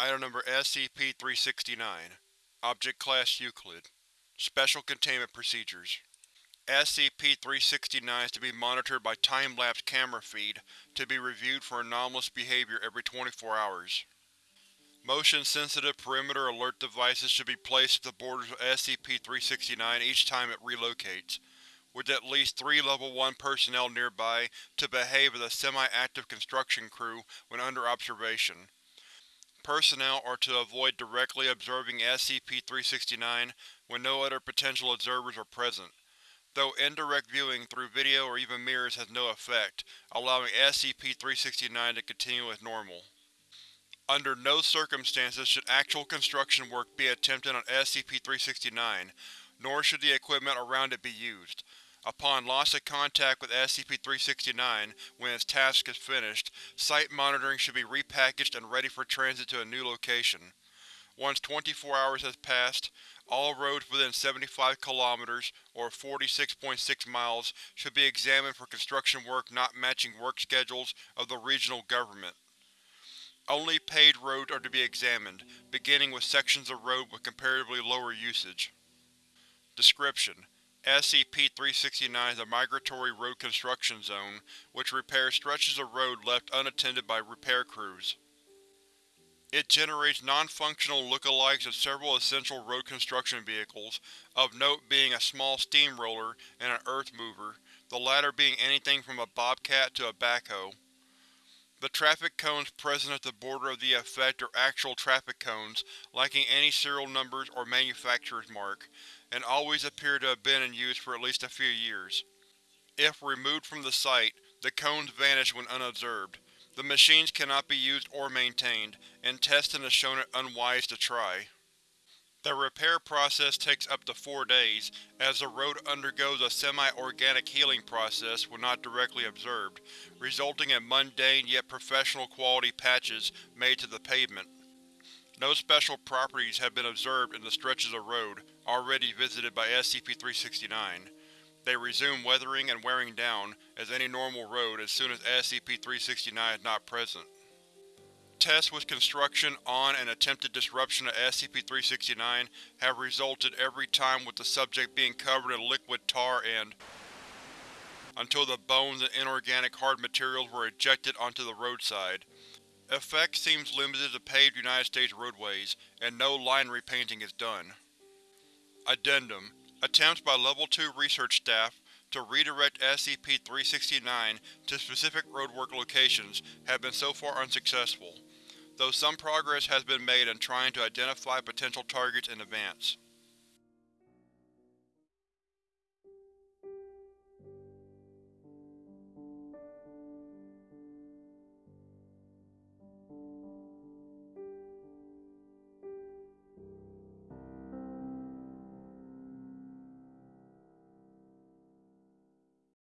Item Number SCP-369 Object Class Euclid Special Containment Procedures SCP-369 is to be monitored by time-lapse camera feed to be reviewed for anomalous behavior every 24 hours. Motion-sensitive perimeter alert devices should be placed at the borders of SCP-369 each time it relocates, with at least three Level 1 personnel nearby to behave as a semi-active construction crew when under observation. Personnel are to avoid directly observing SCP-369 when no other potential observers are present, though indirect viewing through video or even mirrors has no effect, allowing SCP-369 to continue as normal. Under no circumstances should actual construction work be attempted on SCP-369, nor should the equipment around it be used. Upon loss of contact with SCP-369 when its task is finished, site monitoring should be repackaged and ready for transit to a new location. Once 24 hours has passed, all roads within 75 km or 46.6 miles should be examined for construction work not matching work schedules of the regional government. Only paved roads are to be examined, beginning with sections of road with comparatively lower usage. Description: SCP-369 is a migratory road construction zone, which repairs stretches of road left unattended by repair crews. It generates non-functional lookalikes of several essential road construction vehicles, of note being a small steamroller and an earth mover, the latter being anything from a bobcat to a backhoe. The traffic cones present at the border of the effect are actual traffic cones, lacking any serial numbers or manufacturer's mark, and always appear to have been in use for at least a few years. If removed from the site, the cones vanish when unobserved. The machines cannot be used or maintained, and testing has shown it unwise to try. The repair process takes up to four days, as the road undergoes a semi-organic healing process when not directly observed, resulting in mundane yet professional quality patches made to the pavement. No special properties have been observed in the stretches of road already visited by SCP-369. They resume weathering and wearing down, as any normal road as soon as SCP-369 is not present. Tests with construction on and attempted disruption of SCP-369 have resulted every time with the subject being covered in liquid tar and until the bones and inorganic hard materials were ejected onto the roadside. Effect seems limited to paved United States roadways, and no line repainting is done. Addendum Attempts by Level 2 research staff to redirect SCP-369 to specific roadwork locations have been so far unsuccessful, though some progress has been made in trying to identify potential targets in advance.